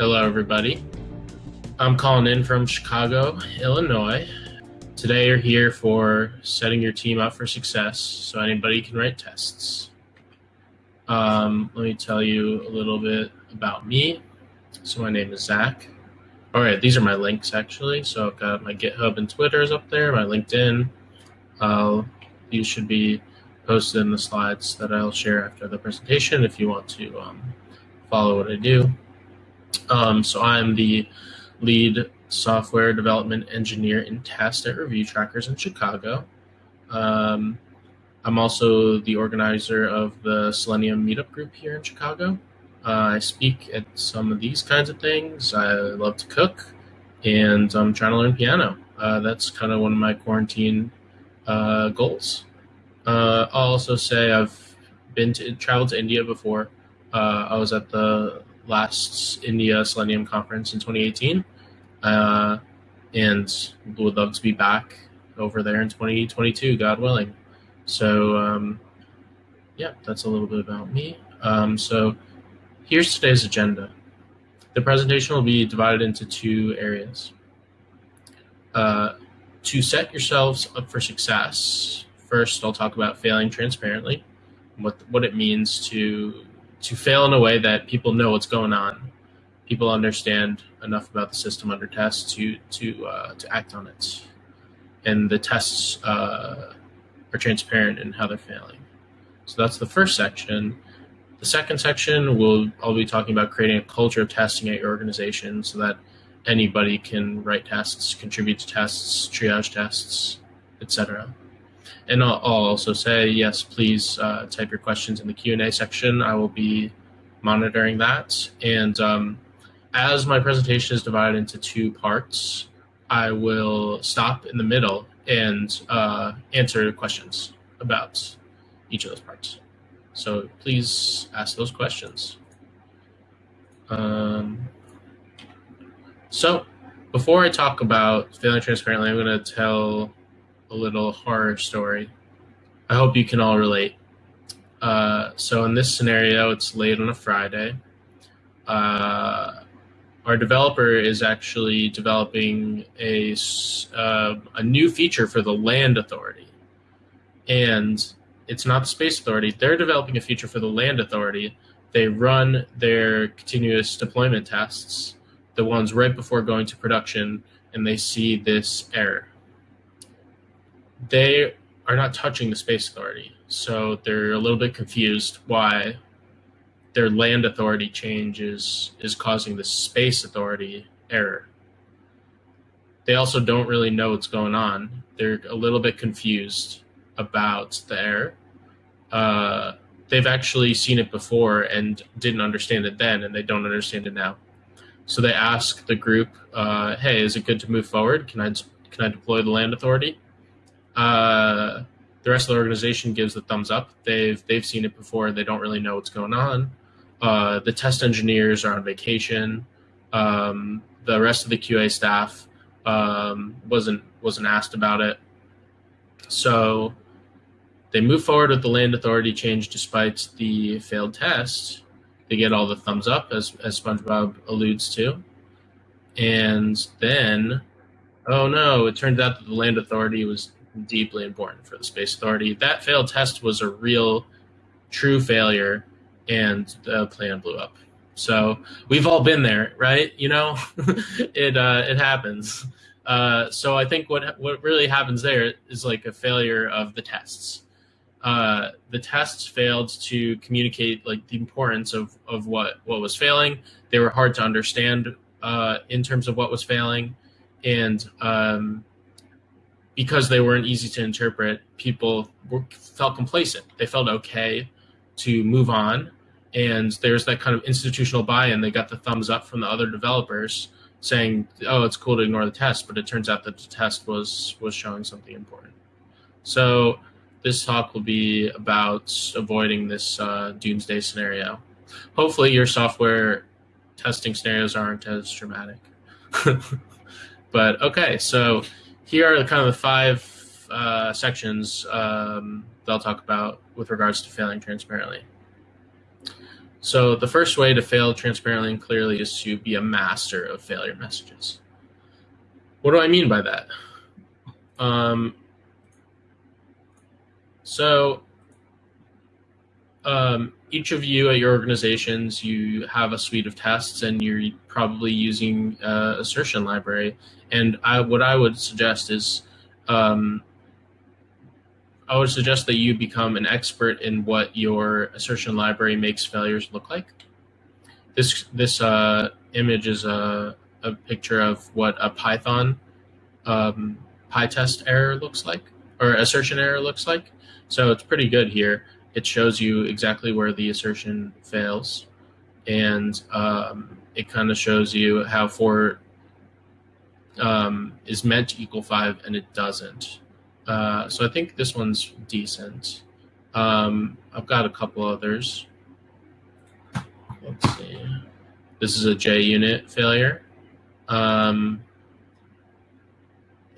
Hello, everybody. I'm calling in from Chicago, Illinois. Today, you're here for setting your team up for success so anybody can write tests. Um, let me tell you a little bit about me. So, my name is Zach. All right, these are my links actually. So, I've got my GitHub and Twitter's up there, my LinkedIn. Uh, these should be posted in the slides that I'll share after the presentation if you want to um, follow what I do. Um, so I'm the lead software development engineer in test at Review Trackers in Chicago. Um, I'm also the organizer of the Selenium meetup group here in Chicago. Uh, I speak at some of these kinds of things. I love to cook, and I'm trying to learn piano. Uh, that's kind of one of my quarantine uh, goals. Uh, I'll also say I've been to traveled to India before. Uh, I was at the last India Selenium conference in 2018, uh, and would love to be back over there in 2022, God willing. So, um, yeah, that's a little bit about me. Um, so, here's today's agenda. The presentation will be divided into two areas. Uh, to set yourselves up for success, first I'll talk about failing transparently, what what it means to to fail in a way that people know what's going on, people understand enough about the system under test to to uh, to act on it, and the tests uh, are transparent in how they're failing. So that's the first section. The second section will I'll be talking about creating a culture of testing at your organization so that anybody can write tests, contribute to tests, triage tests, etc. And I'll, I'll, also say, yes, please uh, type your questions in the Q&A section. I will be monitoring that. And um, as my presentation is divided into two parts, I will stop in the middle and uh, answer questions about each of those parts. So please ask those questions. Um, so before I talk about failing transparently, I'm going to tell a little horror story. I hope you can all relate. Uh, so in this scenario, it's late on a Friday. Uh, our developer is actually developing a, uh, a new feature for the land authority. And it's not the space authority. They're developing a feature for the land authority. They run their continuous deployment tests the ones right before going to production and they see this error. They are not touching the space authority, so they're a little bit confused why their land authority change is, is causing the space authority error. They also don't really know what's going on. They're a little bit confused about the error. Uh, they've actually seen it before and didn't understand it then, and they don't understand it now. So they ask the group, uh, "Hey, is it good to move forward? Can I can I deploy the land authority?" Uh, the rest of the organization gives the thumbs up. They've they've seen it before. They don't really know what's going on. Uh, the test engineers are on vacation. Um, the rest of the QA staff um, wasn't wasn't asked about it. So they move forward with the land authority change despite the failed test, they get all the thumbs up, as, as SpongeBob alludes to. And then, oh no, it turned out that the Land Authority was deeply important for the Space Authority. That failed test was a real, true failure, and the plan blew up. So we've all been there, right? You know, it uh, it happens. Uh, so I think what what really happens there is like a failure of the tests uh, the tests failed to communicate like the importance of, of what, what was failing. They were hard to understand uh, in terms of what was failing. And um, because they weren't easy to interpret, people were, felt complacent. They felt okay to move on. And there's that kind of institutional buy-in. They got the thumbs up from the other developers saying, "Oh, it's cool to ignore the test," but it turns out that the test was was showing something important. So this talk will be about avoiding this uh, doomsday scenario. Hopefully your software testing scenarios aren't as dramatic. but okay, so here are the kind of the five uh, sections um, that I'll talk about with regards to failing transparently. So the first way to fail transparently and clearly is to be a master of failure messages. What do I mean by that? Um, so um, each of you at your organizations, you have a suite of tests, and you're probably using uh, assertion library. And I, what I would suggest is, um, I would suggest that you become an expert in what your assertion library makes failures look like. This this uh, image is a, a picture of what a Python um, PyTest error looks like, or assertion error looks like. So it's pretty good here it shows you exactly where the assertion fails, and um, it kind of shows you how four um, is meant to equal five and it doesn't. Uh, so I think this one's decent. Um, I've got a couple others. Let's see. This is a JUnit failure. Um,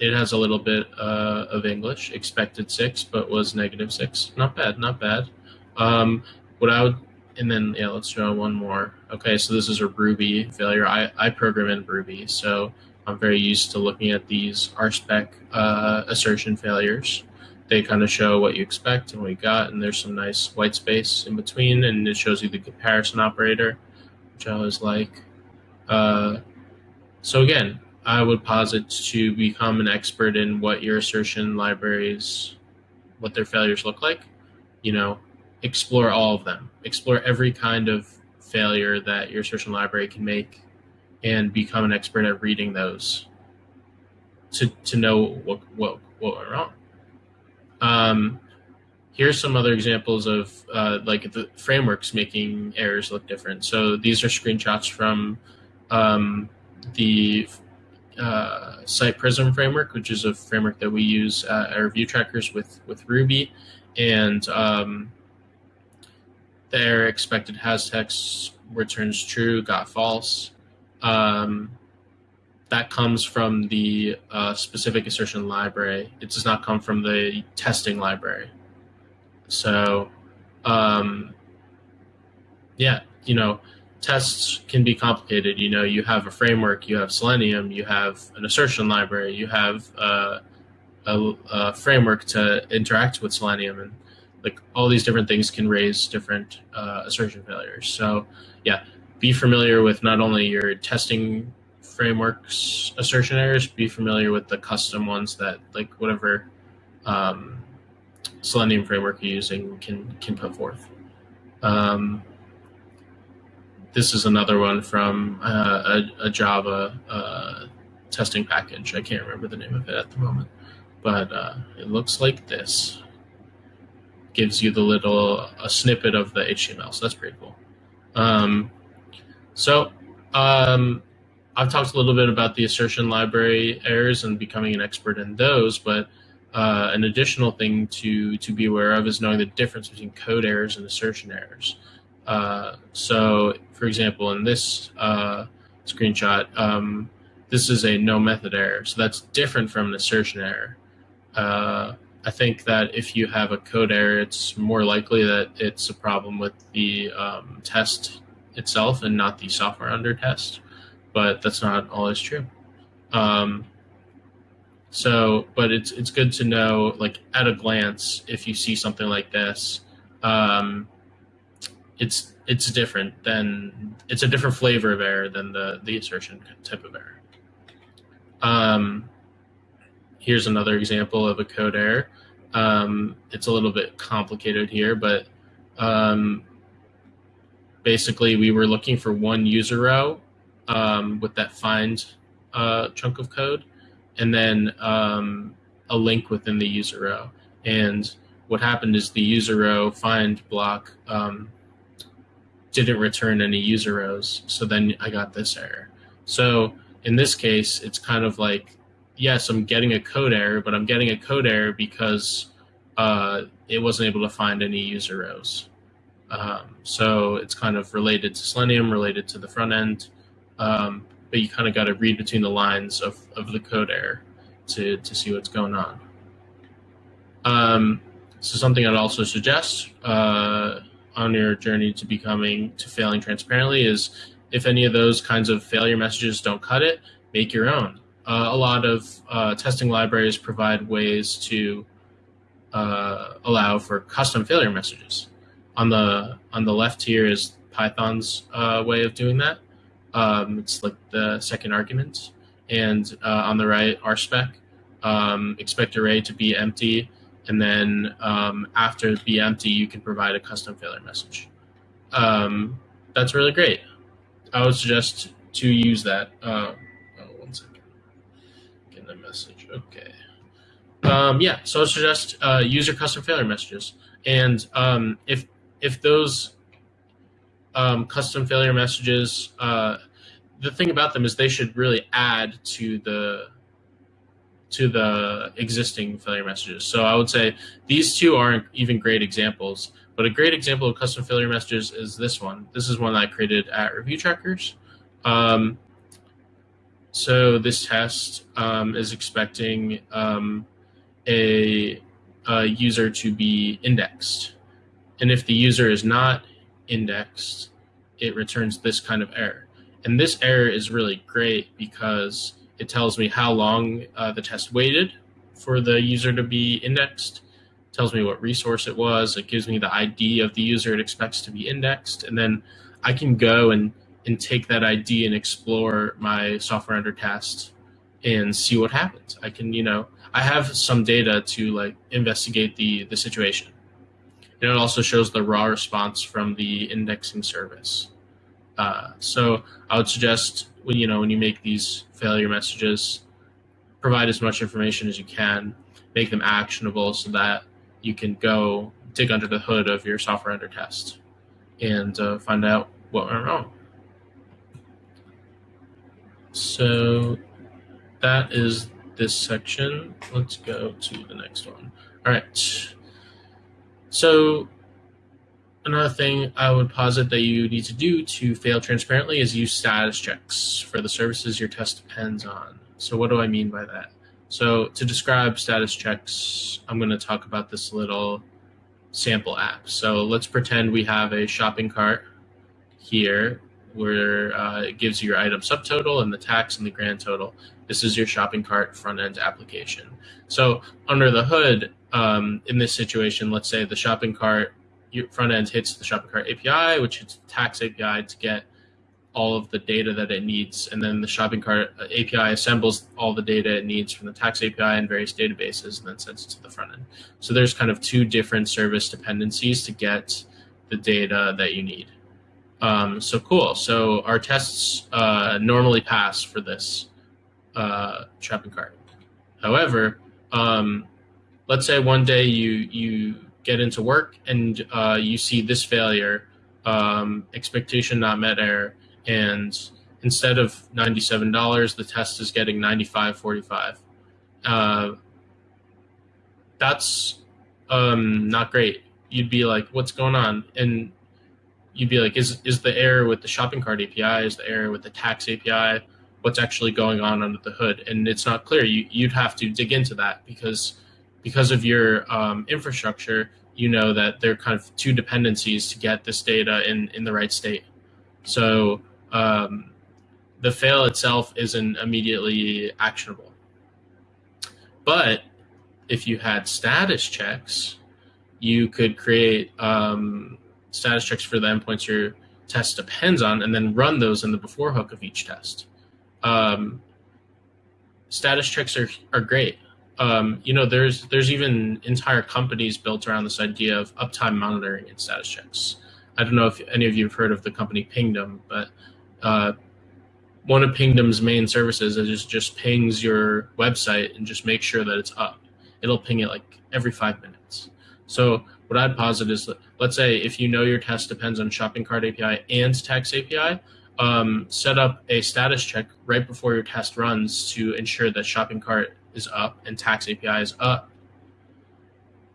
it has a little bit uh, of English, expected six, but was negative six. Not bad, not bad. Um, what I would, and then, yeah, let's draw one more. Okay, so this is a Ruby failure. I, I program in Ruby, so I'm very used to looking at these RSpec uh, assertion failures. They kind of show what you expect and what you got, and there's some nice white space in between, and it shows you the comparison operator, which I always like. Uh, so again, I would posit to become an expert in what your assertion libraries, what their failures look like. You know, explore all of them. Explore every kind of failure that your assertion library can make, and become an expert at reading those to to know what what what went wrong. Um, here's some other examples of uh, like the frameworks making errors look different. So these are screenshots from um, the uh, SitePrism framework, which is a framework that we use uh, Review Trackers with with Ruby, and um, their expected has text returns true, got false. Um, that comes from the uh, specific assertion library. It does not come from the testing library. So, um, yeah, you know, tests can be complicated. You know, you have a framework, you have Selenium, you have an assertion library, you have uh, a, a, framework to interact with Selenium, and like all these different things can raise different uh, assertion failures. So, yeah, be familiar with not only your testing frameworks assertion errors, be familiar with the custom ones that like whatever um, Selenium framework you're using can can put forth. Um, this is another one from uh, a, a, Java uh, testing package. I can't remember the name of it at the moment, but uh, it looks like this. Gives you the little a snippet of the HTML, so that's pretty cool. Um, so um, I've talked a little bit about the assertion library errors and becoming an expert in those, but uh, an additional thing to to be aware of is knowing the difference between code errors and assertion errors. Uh, so, for example, in this uh, screenshot, um, this is a no method error. So that's different from an assertion error. Uh, I think that if you have a code error, it's more likely that it's a problem with the um, test itself and not the software under test. But that's not always true. Um, so, but it's it's good to know, like at a glance, if you see something like this, um, it's it's different than it's a different flavor of error than the the assertion type of error. Um, here's another example of a code error. Um, it's a little bit complicated here, but um, basically we were looking for one user row um, with that find uh, chunk of code, and then um, a link within the user row. And what happened is the user row find block um, didn't return any user rows. So then I got this error. So in this case, it's kind of like, yes, I'm getting a code error, but I'm getting a code error because uh, it wasn't able to find any user rows. Um, so it's kind of related to Selenium, related to the front end, um, but you kind of got to read between the lines of, of the code error to, to see what's going on. Um, so something I'd also suggest, uh, on your journey to becoming to failing transparently is if any of those kinds of failure messages don't cut it, make your own. Uh, a lot of uh, testing libraries provide ways to uh, allow for custom failure messages. On the on the left here is Python's uh, way of doing that. Um, it's like the second argument, and uh, on the right RSpec. Um, expect array to be empty, and then um, after be empty, you can provide a custom failure message. Um, that's really great. I would suggest to use that. Uh, oh, one second. Getting a message. Okay. Um, yeah, so I suggest uh, use your custom failure messages, and um, if if those um, custom failure messages, uh, the thing about them is they should really add to the to the existing failure messages. So I would say these two aren't even great examples, but a great example of custom failure messages is this one. This is one I created at Review Trackers. Um, so this test um, is expecting um, a, a user to be indexed. And if the user is not indexed, it returns this kind of error. And this error is really great because it tells me how long uh, the test waited for the user to be indexed, it tells me what resource it was, it gives me the ID of the user it expects to be indexed, and then I can go and, and take that ID and explore my software under test and see what happens. I can, you know, I have some data to like investigate the the situation. And it also shows the raw response from the indexing service. Uh, so I would suggest when you know when you make these failure messages, provide as much information as you can, make them actionable so that you can go dig under the hood of your software under test and uh, find out what went wrong. So that is this section. Let's go to the next one. All right. So another thing I would posit that you need to do to fail transparently is use status checks for the services your test depends on. So what do I mean by that? So to describe status checks, I'm going to talk about this little sample app. So let's pretend we have a shopping cart here where uh, it gives you your item subtotal and the tax and the grand total. This is your shopping cart front end application. So under the hood, um, in this situation, let's say the shopping cart front end hits the shopping cart API, which hits the tax API to get all of the data that it needs. And then the shopping cart API assembles all the data it needs from the tax API and various databases and then sends it to the front end. So there's kind of two different service dependencies to get the data that you need. Um, so cool. So our tests uh, normally pass for this uh, shopping cart. However, um, let's say one day you you get into work and uh, you see this failure, um, expectation not met error, and instead of ninety-seven dollars, the test is getting ninety-five forty-five. Uh, that's um, not great. You'd be like, "What's going on?" And you'd be like, is is the error with the shopping cart API? Is the error with the tax API? What's actually going on under the hood? And it's not clear. You you'd have to dig into that because because of your um, infrastructure, you know that there are kind of two dependencies to get this data in in the right state. So um, the fail itself isn't immediately actionable. But if you had status checks, you could create um, status checks for the endpoints your test depends on, and then run those in the before hook of each test. Um, status checks are, are great. Um, you know, there's there's even entire companies built around this idea of uptime monitoring and status checks. I don't know if any of you have heard of the company Pingdom, but uh, one of Pingdom's main services is just pings your website and just make sure that it's up. It'll ping it like every five minutes. So what I'd posit is, that let's say if you know your test depends on shopping cart API and tax API, um, set up a status check right before your test runs to ensure that shopping cart is up and tax API is up.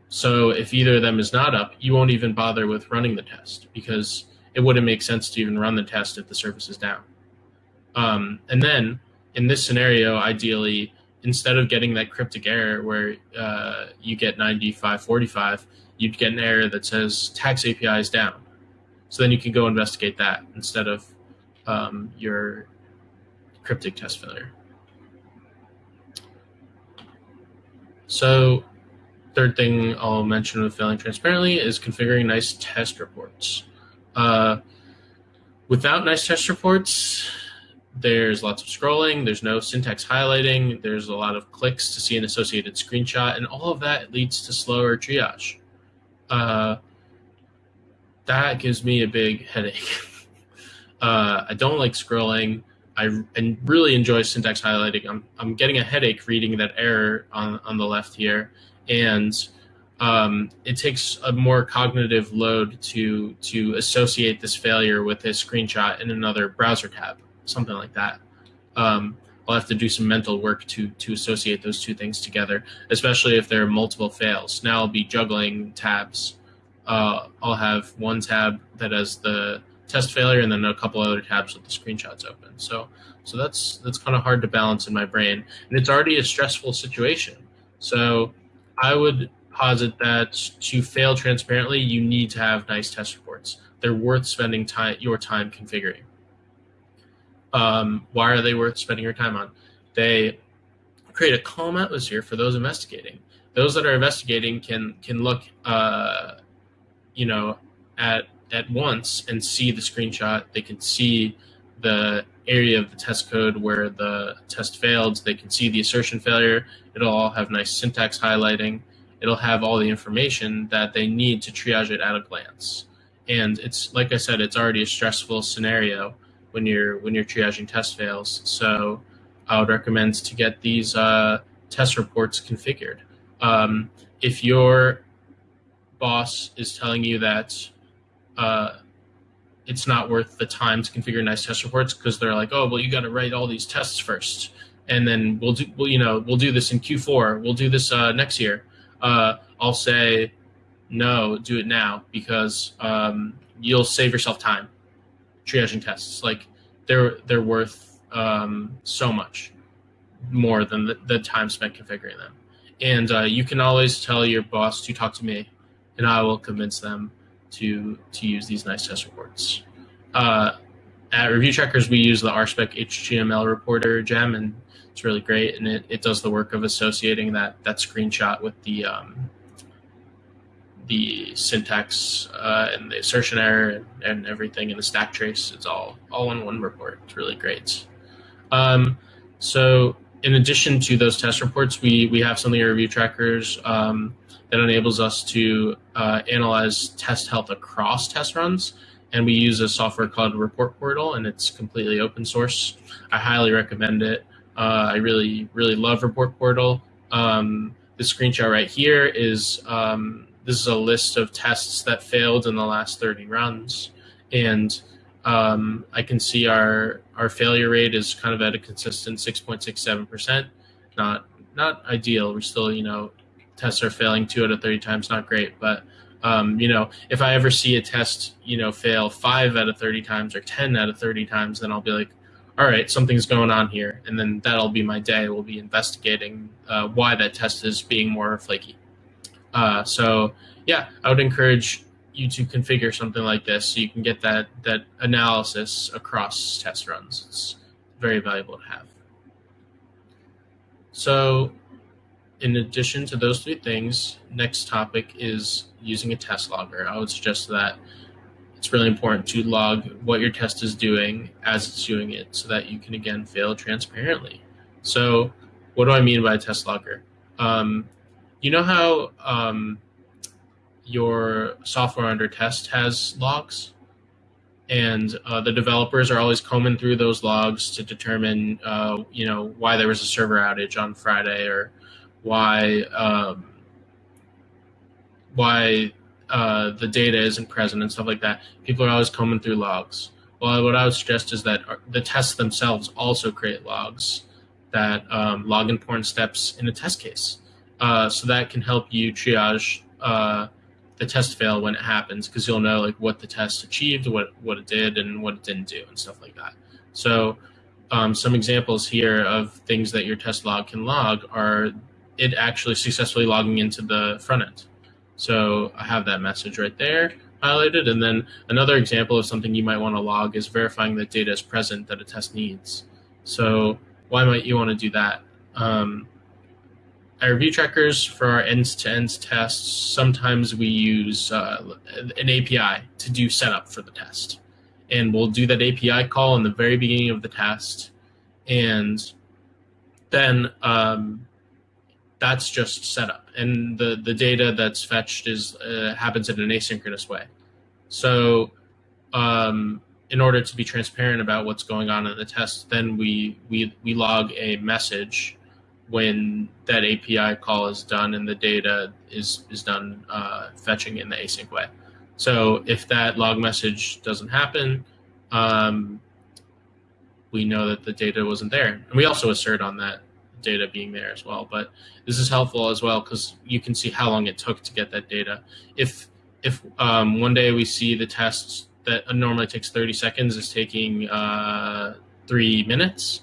So if either of them is not up, you won't even bother with running the test because it wouldn't make sense to even run the test if the service is down. Um, and then in this scenario, ideally, instead of getting that cryptic error where uh, you get 9545, you'd get an error that says tax API is down. So then you can go investigate that instead of um, your cryptic test failure. So third thing I'll mention with failing transparently is configuring nice test reports. Uh, without nice test reports, there's lots of scrolling, there's no syntax highlighting, there's a lot of clicks to see an associated screenshot, and all of that leads to slower triage. Uh, that gives me a big headache. uh, I don't like scrolling. I and really enjoy syntax highlighting. I'm, I'm getting a headache reading that error on, on the left here. And um, it takes a more cognitive load to to associate this failure with a screenshot in another browser tab, something like that. Um, I'll have to do some mental work to to associate those two things together, especially if there are multiple fails. Now I'll be juggling tabs. Uh, I'll have one tab that has the test failure and then a couple other tabs with the screenshots open. So so that's that's kind of hard to balance in my brain, and it's already a stressful situation. So I would posit that to fail transparently, you need to have nice test reports. They're worth spending time your time configuring. Um, why are they worth spending your time on? They create a calm atmosphere for those investigating. Those that are investigating can can look, uh, you know, at at once and see the screenshot. They can see the area of the test code where the test failed. They can see the assertion failure. It'll all have nice syntax highlighting. It'll have all the information that they need to triage it at a glance. And it's like I said, it's already a stressful scenario when you're when you're triaging test fails. So I would recommend to get these uh, test reports configured. Um, if your boss is telling you that uh, it's not worth the time to configure nice test reports because they're like, oh, well, you got to write all these tests first, and then we'll do, well, you know, we'll do this in Q4, we'll do this uh, next year. Uh, I'll say, no, do it now because um, you'll save yourself time triaging tests. Like they're they're worth um, so much more than the, the, time spent configuring them. And uh, you can always tell your boss to talk to me, and I will convince them to to use these nice test reports. Uh, at Review Trackers, we use the RSpec HTML reporter gem, and it's really great. And it, it does the work of associating that that screenshot with the um, the syntax uh, and the assertion error and, and, everything in the stack trace. It's all all in one report. It's really great. Um, so in addition to those test reports, we we have something in Review trackers Um, that enables us to uh, analyze test health across test runs. And we use a software called Report Portal, and it's completely open source. I highly recommend it. Uh, I really, really love Report Portal. Um, the screenshot right here is um, this is a list of tests that failed in the last 30 runs, and um, I can see our our failure rate is kind of at a consistent 6.67 percent. Not not ideal. We're still you know tests are failing two out of 30 times, not great. But, um, you know, if I ever see a test, you know, fail five out of 30 times or 10 out of 30 times, then I'll be like, all right, something's going on here. And then that'll be my day. We'll be investigating uh, why that test is being more flaky. Uh, so, yeah, I would encourage you to configure something like this so you can get that, that analysis across test runs. It's very valuable to have. So in addition to those three things, next topic is using a test logger. I would suggest that it's really important to log what your test is doing as it's doing it so that you can again fail transparently. So what do I mean by a test logger? Um, you know how um, your software under test has logs? and uh, the developers are always combing through those logs to determine, uh, you know, why there was a server outage on Friday or why um, why uh, the data isn't present and stuff like that. People are always combing through logs. Well, what I would suggest is that the tests themselves also create logs that um, log important steps in a test case. Uh, so that can help you triage uh, the test fail when it happens because you'll know like what the test achieved, what what it did, and what it didn't do, and stuff like that. So um, some examples here of things that your test log can log are it actually successfully logging into the front end. So I have that message right there. highlighted. And then another example of something you might want to log is verifying that data is present that a test needs. So why might you want to do that? Um, at review trackers for our end-to-end tests, sometimes we use uh, an API to do setup for the test. And we'll do that API call in the very beginning of the test. And then um, that's just setup. And the, the data that's fetched is uh, happens in an asynchronous way. So um, in order to be transparent about what's going on in the test, then we, we, we log a message when that API call is done and the data is, is done uh, fetching in the async way. So if that log message doesn't happen, um, we know that the data wasn't there. And we also assert on that data being there as well. But this is helpful as well because you can see how long it took to get that data. If if um, one day we see the test that normally takes 30 seconds is taking uh, three minutes,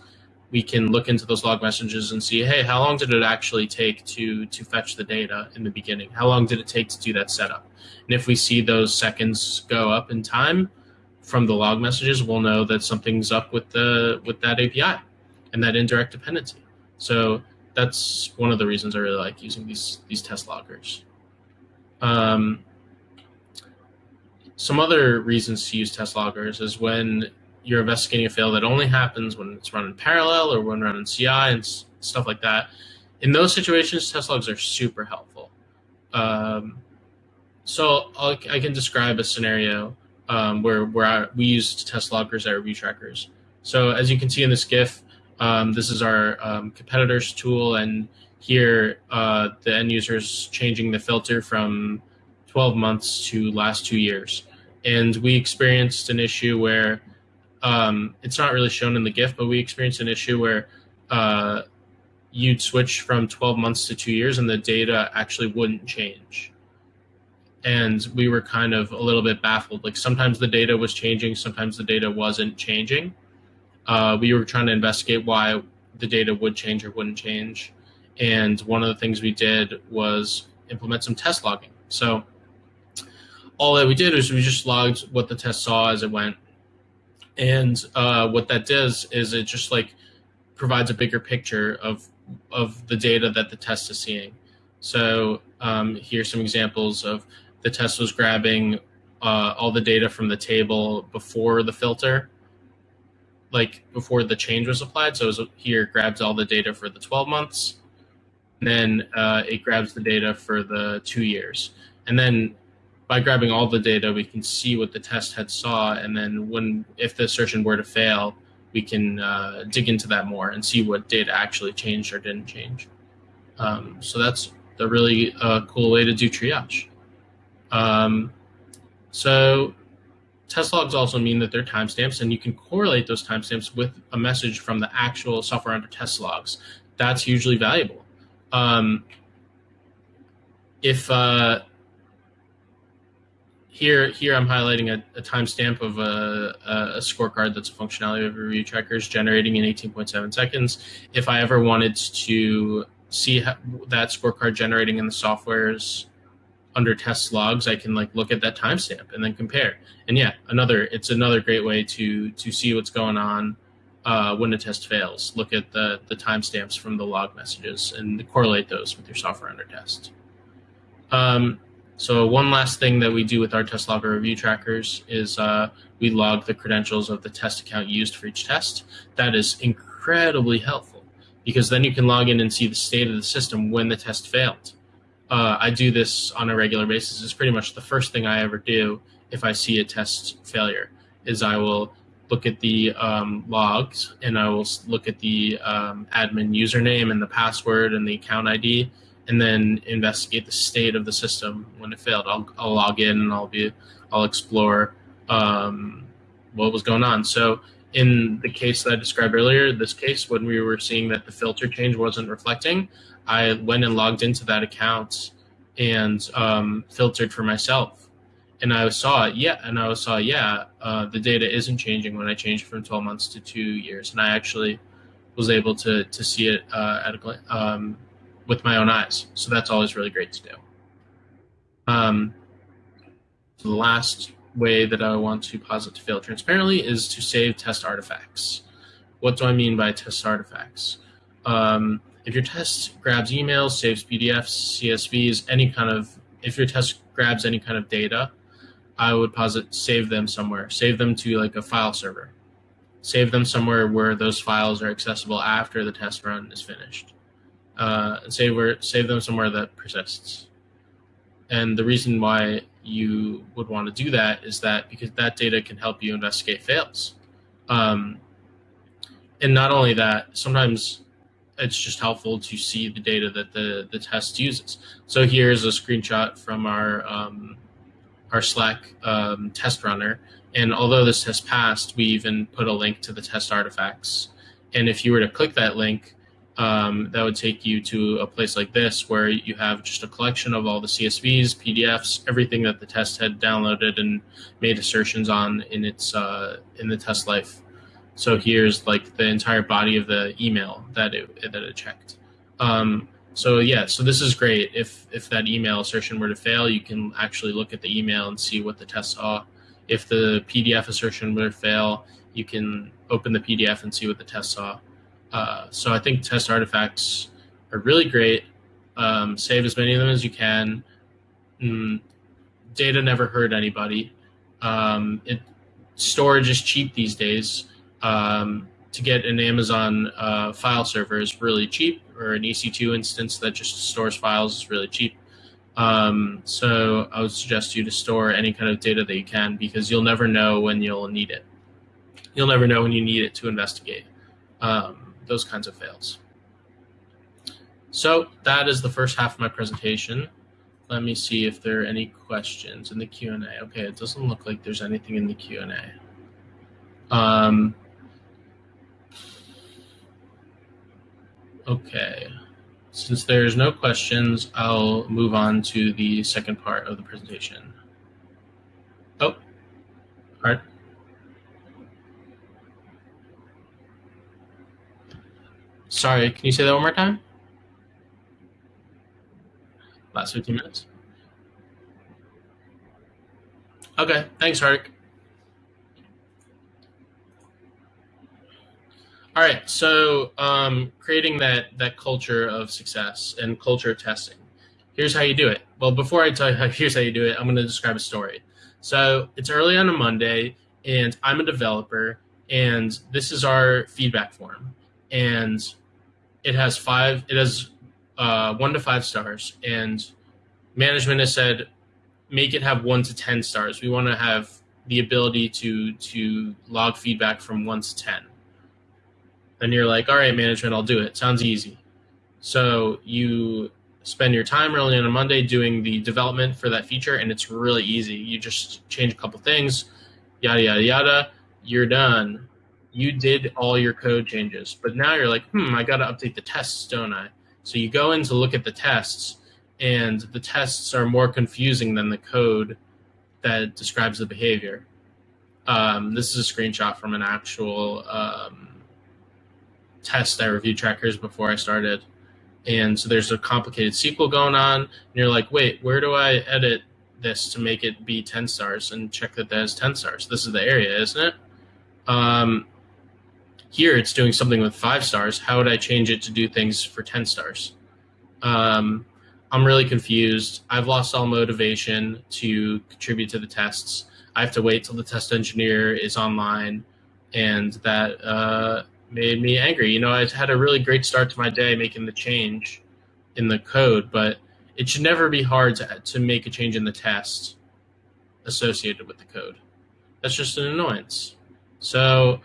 we can look into those log messages and see, hey, how long did it actually take to to fetch the data in the beginning? How long did it take to do that setup? And if we see those seconds go up in time from the log messages, we'll know that something's up with the with that API and that indirect dependency. So that's one of the reasons I really like using these these test loggers. Um, some other reasons to use test loggers is when you're investigating a fail that only happens when it's run in parallel or when run in CI and stuff like that. In those situations, test logs are super helpful. Um, so I'll, i can describe a scenario um, where where I, we used test loggers at review trackers. So as you can see in this GIF, um, this is our um, competitors tool, and here uh, the end user is changing the filter from 12 months to last two years. And we experienced an issue where um, it's not really shown in the GIF, but we experienced an issue where uh, you'd switch from 12 months to two years and the data actually wouldn't change. And we were kind of a little bit baffled. Like sometimes the data was changing, sometimes the data wasn't changing uh, we were trying to investigate why the data would change or wouldn't change. And one of the things we did was implement some test logging. So all that we did was we just logged what the test saw as it went. And uh, what that does is it just like provides a bigger picture of of the data that the test is seeing. So um, here's some examples of the test was grabbing uh, all the data from the table before the filter like before the change was applied. So was, here grabs all the data for the 12 months, and then uh, it grabs the data for the two years. And then by grabbing all the data, we can see what the test had saw. And then when, if the assertion were to fail, we can uh, dig into that more and see what data actually changed or didn't change. Um, so that's a really uh, cool way to do triage. Um, so Test logs also mean that they're timestamps, and you can correlate those timestamps with a message from the actual software under test logs. That's hugely valuable. Um, if uh, here, here I'm highlighting a, a timestamp of a, a, scorecard that's a functionality of review trackers generating in 18.7 seconds. If I ever wanted to see that scorecard generating in the software's under test logs, I can like look at that timestamp and then compare. And yeah, another it's another great way to to see what's going on uh, when a test fails. Look at the the timestamps from the log messages and correlate those with your software under test. Um, so one last thing that we do with our test logger review trackers is uh, we log the credentials of the test account used for each test. That is incredibly helpful because then you can log in and see the state of the system when the test failed uh, I do this on a regular basis. It's pretty much the first thing I ever do if I see a test failure is I will look at the um, logs and I will look at the um, admin username and the password and the account ID and then investigate the state of the system when it failed. I'll, I'll log in and I'll be I'll explore um, what was going on. So in the case that I described earlier, this case when we were seeing that the filter change wasn't reflecting, I went and logged into that account and um, filtered for myself. And I saw it, yeah, and I saw, yeah, uh, the data isn't changing when I changed from 12 months to two years. And I actually was able to, to see it uh, at a, um, with my own eyes. So that's always really great to do. Um, the last way that I want to posit to fail transparently is to save test artifacts. What do I mean by test artifacts? Um, if your test grabs emails, saves PDFs, CSVs, any kind of, if your test grabs any kind of data, I would posit save them somewhere. Save them to like a file server. Save them somewhere where those files are accessible after the test run is finished. Uh, and save save them somewhere that persists. And the reason why you would want to do that is that because that data can help you investigate fails. Um, and not only that, sometimes it's just helpful to see the data that the, the test uses. So here's a screenshot from our um, our Slack um, test runner. And although this has passed, we even put a link to the test artifacts. And if you were to click that link, um, that would take you to a place like this where you have just a collection of all the CSVs, PDFs, everything that the test had downloaded and made assertions on in its uh, in the test life. So here's like the entire body of the email that it that it checked. Um, so yeah, so this is great. If if that email assertion were to fail, you can actually look at the email and see what the test saw. If the PDF assertion were to fail, you can open the PDF and see what the test saw. Uh, so I think test artifacts are really great. Um, save as many of them as you can. Mm, data never hurt anybody. Um, it, storage is cheap these days. Um, to get an Amazon uh, file server is really cheap, or an EC2 instance that just stores files is really cheap. Um, so I would suggest you to store any kind of data that you can because you'll never know when you'll need it. You'll never know when you need it to investigate um, those kinds of fails. So that is the first half of my presentation. Let me see if there are any questions in the Q&A. Okay, it doesn't look like there's anything in the Q&A. Um, Okay. Since there's no questions, I'll move on to the second part of the presentation. Oh, all right. Sorry, can you say that one more time? Last 15 minutes. Okay, thanks, Hark. All right, so um, creating that that culture of success and culture testing. Here's how you do it. Well, before I tell you how, here's how you do it, I'm going to describe a story. So it's early on a Monday, and I'm a developer, and this is our feedback form, and it has five. It has uh, one to five stars, and management has said make it have one to ten stars. We want to have the ability to to log feedback from one to ten and you're like, all right, management, I'll do it. Sounds easy. So you spend your time early on a Monday doing the development for that feature, and it's really easy. You just change a couple things, yada, yada, yada. You're done. You did all your code changes. But now you're like, hmm, I got to update the tests, don't I? So you go in to look at the tests, and the tests are more confusing than the code that describes the behavior. Um, this is a screenshot from an actual um, test I reviewed trackers before I started. And so there's a complicated SQL going on. And you're like, wait, where do I edit this to make it be 10 stars and check that that has 10 stars? This is the area, isn't it? Um, here it's doing something with five stars. How would I change it to do things for 10 stars? Um, I'm really confused. I've lost all motivation to contribute to the tests. I have to wait till the test engineer is online, and that uh, made me angry. You know, I had a really great start to my day making the change in the code, but it should never be hard to, to make a change in the test associated with the code. That's just an annoyance. So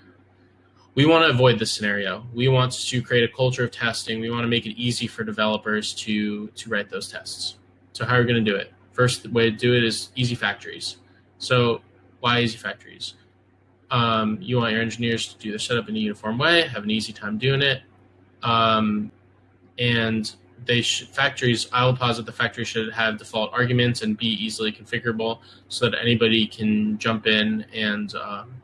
we want to avoid this scenario. We want to create a culture of testing. We want to make it easy for developers to, to write those tests. So how are we going to do it? First way to do it is easy factories. So why easy factories? Um, you want your engineers to do the setup in a uniform way, have an easy time doing it. Um, and they should, factories, I will posit the factory should have default arguments and be easily configurable so that anybody can jump in and um,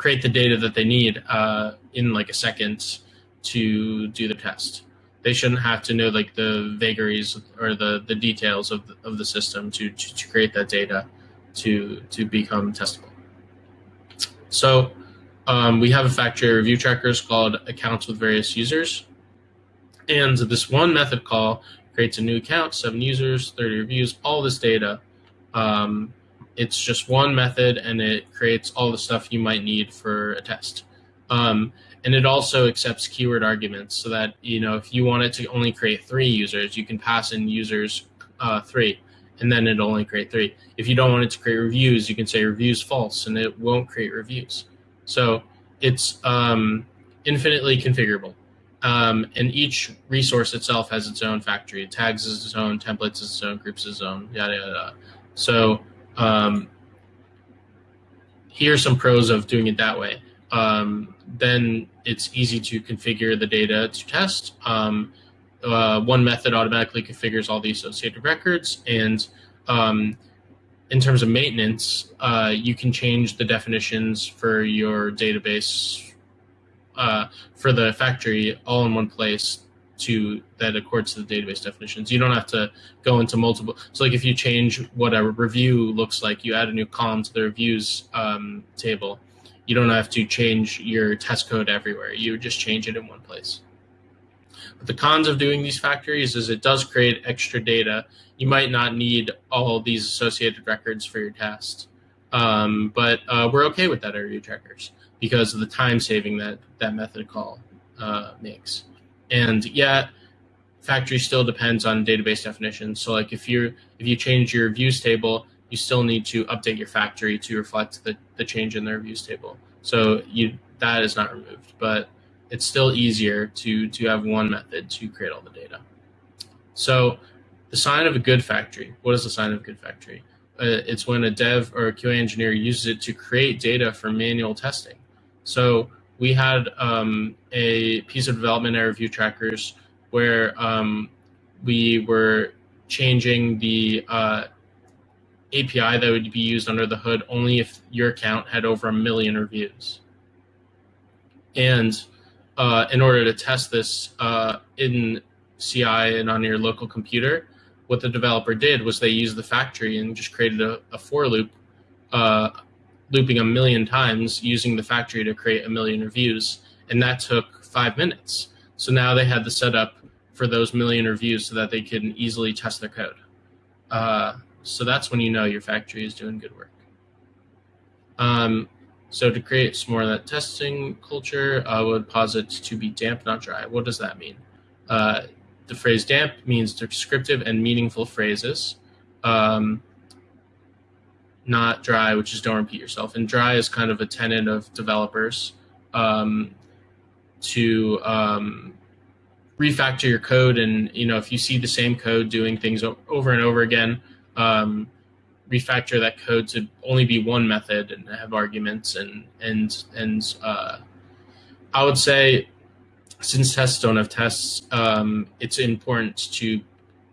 create the data that they need uh, in like a second to do the test. They shouldn't have to know like the vagaries or the, the details of the, of the system to, to, to create that data. to to become testable. So um, we have a factory review trackers called accounts with various users. And this one method call creates a new account, seven users, 30 reviews, all this data. Um, it's just one method and it creates all the stuff you might need for a test. Um, and it also accepts keyword arguments so that, you know, if you want it to only create three users, you can pass in users uh, three and then it'll only create three. If you don't want it to create reviews, you can say reviews false and it won't create reviews. So it's um, infinitely configurable. Um, and each resource itself has its own factory. Tags is its own, templates is its own, groups is its own, yada, yada, yada. So um, here are some pros of doing it that way. Um, then it's easy to configure the data to test. Um, uh, one method automatically configures all the associated records. And um, in terms of maintenance, uh, you can change the definitions for your database uh, for the factory all in one place to that accords to the database definitions. You don't have to go into multiple. So like if you change what a review looks like, you add a new column to the reviews um, table. You don't have to change your test code everywhere. You just change it in one place. But the cons of doing these factories is it does create extra data. You might not need all these associated records for your test. Um, but uh, we're okay with that at Review Trackers because of the time saving that that method call uh, makes. And yeah, factory still depends on database definitions. So like if you if you change your views table, you still need to update your factory to reflect the, the change in their views table. So you that is not removed, but it's still easier to to have one method to create all the data. So the sign of a good factory. What is the sign of a good factory? Uh, it's when a dev or a QA engineer uses it to create data for manual testing. So we had um, a piece of development at Review Trackers where um, we were changing the uh, API that would be used under the hood only if your account had over a million reviews. And uh, in order to test this uh, in CI and on your local computer, what the developer did was they used the factory and just created a, a for loop uh, looping a million times using the factory to create a million reviews. And that took five minutes. So now they had the setup for those million reviews so that they can easily test their code. Uh, so that's when you know your factory is doing good work. Um, so to create some more of that testing culture, I would posit to be damp, not dry. What does that mean? Uh, the phrase damp means descriptive and meaningful phrases. Um, not dry, which is don't repeat yourself. And dry is kind of a tenet of developers um, to um, refactor your code. And you know, if you see the same code doing things over and over again, um, refactor that code to only be one method and have arguments. And and and uh, I would say, since tests don't have tests, um, it's important to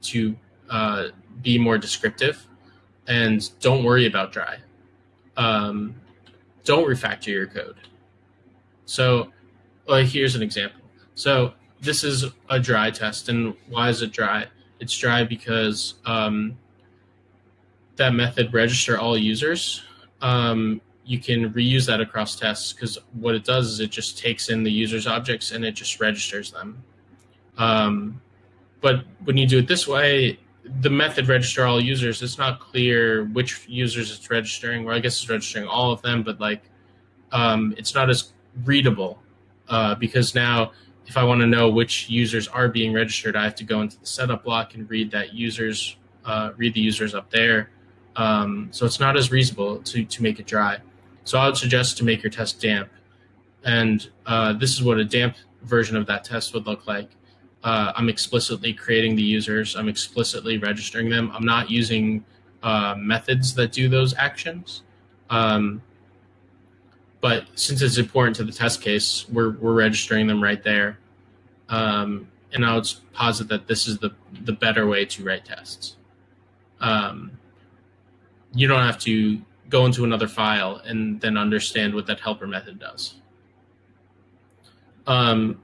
to uh, be more descriptive and don't worry about dry. Um, don't refactor your code. So here's an example. So this is a dry test, and why is it dry? It's dry because um, that method register all users. Um, you can reuse that across tests because what it does is it just takes in the user's objects and it just registers them. Um, but when you do it this way, the method register all users, it's not clear which users it's registering. Well, I guess it's registering all of them, but like um, it's not as readable uh, because now if I want to know which users are being registered, I have to go into the setup block and read that users, uh, read the users up there. Um, so it's not as reasonable to, to make it dry. So I would suggest to make your test damp. And uh, this is what a damp version of that test would look like uh, I'm explicitly creating the users. I'm explicitly registering them. I'm not using uh, methods that do those actions. Um, but since it's important to the test case, we're, we're registering them right there. Um, and I would posit that this is the, the better way to write tests. Um, you don't have to go into another file and then understand what that helper method does. Um,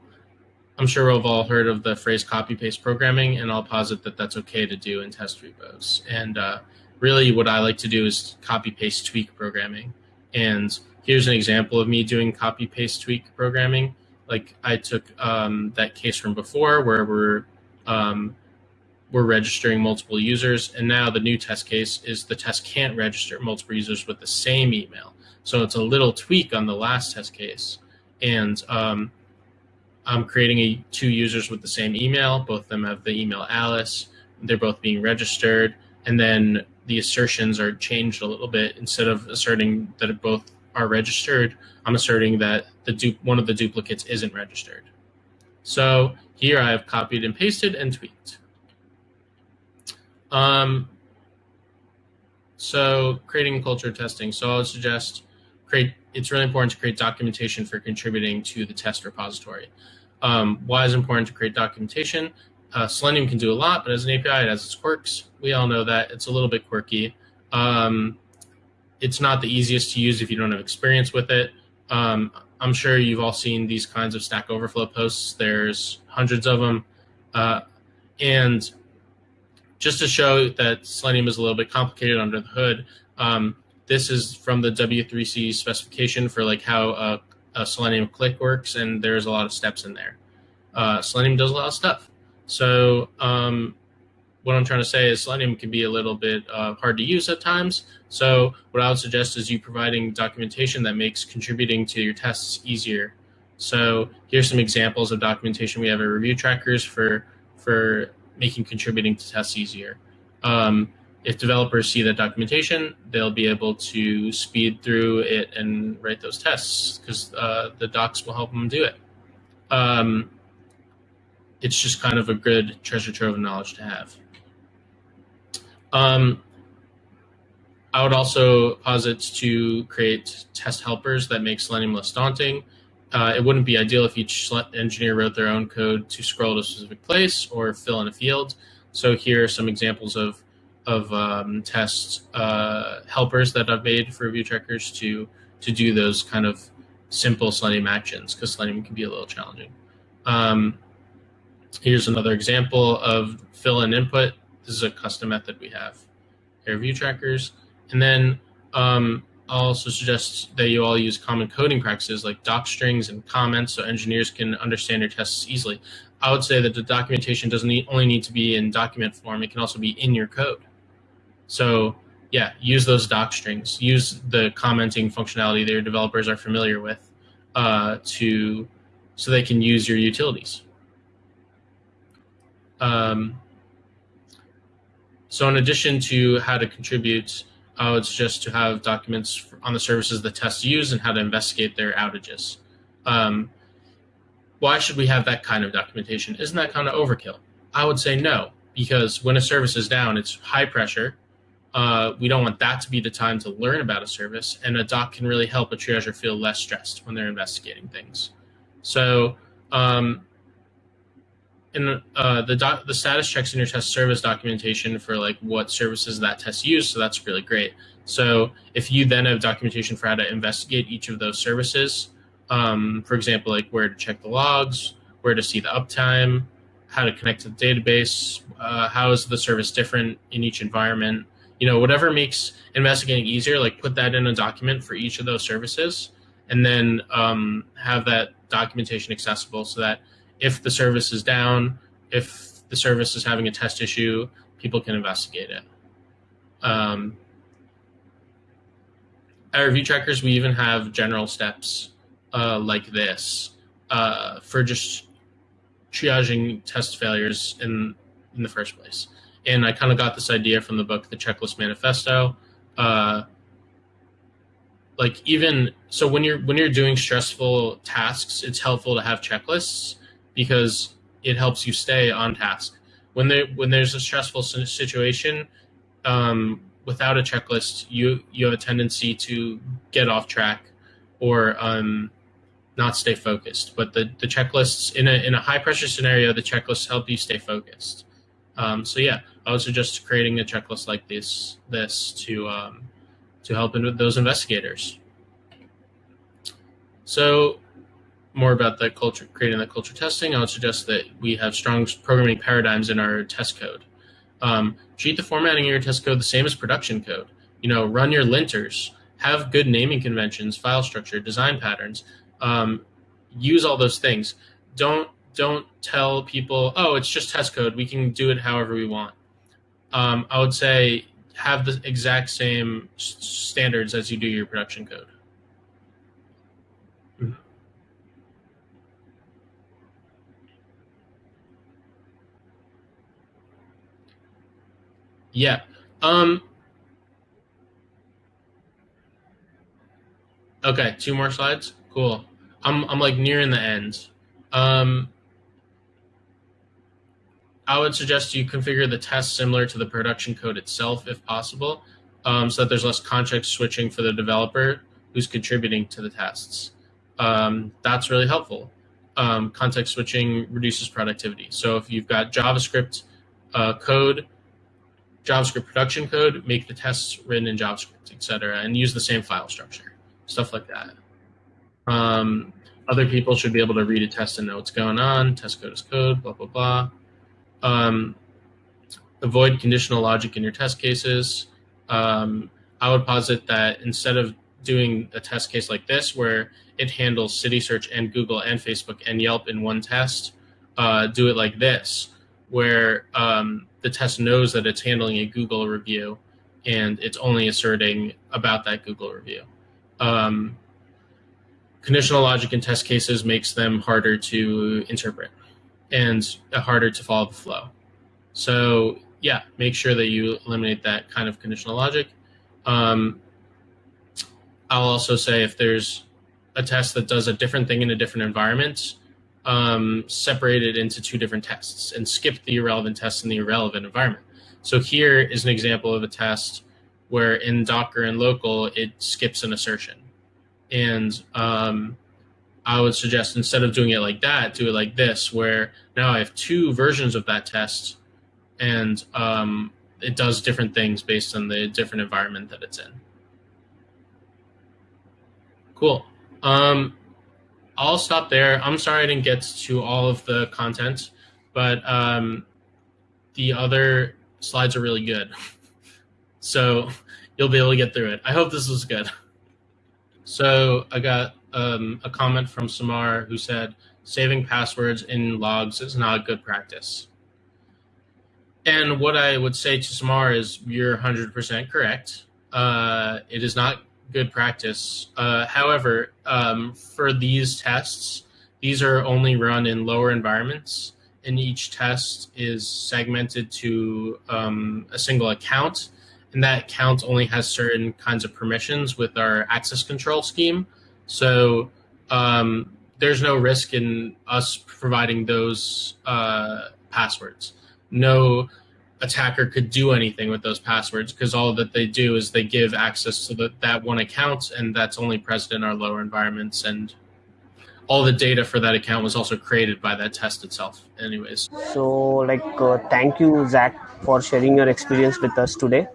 I'm sure we've all heard of the phrase copy paste programming, and I'll posit that that's okay to do in test repos. And uh, really what I like to do is copy paste tweak programming. And here's an example of me doing copy paste tweak programming. Like I took um, that case from before where we're um, we're registering multiple users, and now the new test case is the test can't register multiple users with the same email. So it's a little tweak on the last test case, and um, I'm creating a, two users with the same email. Both of them have the email Alice. They're both being registered, and then the assertions are changed a little bit. Instead of asserting that both are registered, I'm asserting that the one of the duplicates isn't registered. So here I have copied and pasted and tweaked. Um, so creating culture testing. So I would suggest create. It's really important to create documentation for contributing to the test repository. Um, why is it important to create documentation? Uh, Selenium can do a lot, but as an API, it has its quirks. We all know that it's a little bit quirky. Um, it's not the easiest to use if you don't have experience with it. Um, I'm sure you've all seen these kinds of Stack Overflow posts. There's hundreds of them. Uh, and just to show that Selenium is a little bit complicated under the hood, um, this is from the W3C specification for like how a, a, Selenium click works, and there's a lot of steps in there. Uh, Selenium does a lot of stuff. So um, what I'm trying to say is Selenium can be a little bit uh, hard to use at times. So what I would suggest is you providing documentation that makes contributing to your tests easier. So here's some examples of documentation we have at Review Trackers for for making contributing to tests easier. Um, if developers see that documentation, they'll be able to speed through it and write those tests because uh, the docs will help them do it. Um, it's just kind of a good treasure trove of knowledge to have. Um, I would also posit to create test helpers that make Selenium less daunting. Uh, it wouldn't be ideal if each engineer wrote their own code to scroll to a specific place or fill in a field. So here are some examples of of um, test uh, helpers that I've made for Review Trackers to to do those kind of simple Selenium actions because Selenium can be a little challenging. Um, here's another example of fill in input. This is a custom method we have here view trackers. And then um, I'll also suggest that you all use common coding practices like doc strings and comments so engineers can understand your tests easily. I would say that the documentation doesn't need, only need to be in document form, it can also be in your code. So yeah, use those doc strings, use the commenting functionality that your developers are familiar with uh, to so they can use your utilities. Um, so in addition to how to contribute, I would suggest to have documents on the services the tests use and how to investigate their outages. Um, why should we have that kind of documentation? Isn't that kind of overkill? I would say no, because when a service is down, it's high pressure. Uh, we don't want that to be the time to learn about a service, and a doc can really help a triager feel less stressed when they're investigating things. So um, in uh, the doc, the status checks in your test service documentation for like what services that test use. So that's really great. So if you then have documentation for how to investigate each of those services, um, for example, like where to check the logs, where to see the uptime, how to connect to the database, uh, how is the service different in each environment, you know, whatever makes investigating easier, like put that in a document for each of those services, and then um, have that documentation accessible so that if the service is down, if the service is having a test issue, people can investigate it. Um, at Review Trackers, we even have general steps uh, like this uh, for just triaging test failures in in the first place. And I kind of got this idea from the book, The Checklist Manifesto. Uh, like even so, when you're when you're doing stressful tasks, it's helpful to have checklists because it helps you stay on task. When there when there's a stressful situation, um, without a checklist, you you have a tendency to get off track or um, not stay focused. But the the checklists in a in a high pressure scenario, the checklists help you stay focused. Um, so yeah, I would suggest creating a checklist like this this to um, to help in those investigators. So more about the culture, creating the culture testing, I would suggest that we have strong programming paradigms in our test code. Um, treat the formatting of your test code the same as production code. You know, run your linters, have good naming conventions, file structure, design patterns. Um, use all those things. Don't don't tell people, oh, it's just test code. We can do it however we want. Um, I would say have the exact same standards as you do your production code. Yeah. Um, okay, two more slides. Cool. I'm I'm like nearing the end. Um, I would suggest you configure the test similar to the production code itself, if possible, um, so that there's less context switching for the developer who's contributing to the tests. Um, that's really helpful. Um, context switching reduces productivity. So if you've got JavaScript uh, code, JavaScript production code, make the tests written in JavaScript, etc., and use the same file structure, stuff like that. Um, other people should be able to read a test and know what's going on. Test code is code, blah, blah, blah. Um, avoid conditional logic in your test cases. Um, I would posit that instead of doing a test case like this, where it handles Citysearch and Google and Facebook and Yelp in one test, uh, do it like this, where um, the test knows that it's handling a Google review and it's only asserting about that Google review. Um, conditional logic in test cases makes them harder to interpret and harder to follow the flow. So yeah, make sure that you eliminate that kind of conditional logic. Um, I'll also say if there's a test that does a different thing in a different environment, um, separate it into two different tests and skip the irrelevant test in the irrelevant environment. So here is an example of a test where in Docker and local, it skips an assertion. And um, I would suggest instead of doing it like that, do it like this, where now I have two versions of that test, and um, it does different things based on the different environment that it's in. Cool. Um, I'll stop there. I'm sorry I didn't get to all of the content, but um, the other slides are really good. so you'll be able to get through it. I hope this was good. So I got um, a comment from Samar who said, saving passwords in logs is not a good practice. And what I would say to Samar is, you're 100% correct. Uh, it is not good practice. Uh, however, um, for these tests, these are only run in lower environments, and each test is segmented to um, a single account, and that account only has certain kinds of permissions with our access control scheme. So um, there's no risk in us providing those uh, passwords. No attacker could do anything with those passwords because all that they do is they give access to the, that one account, and that's only present in our lower environments. And all the data for that account was also created by that test itself, anyways. So, like, uh, thank you, Zach, for sharing your experience with us today.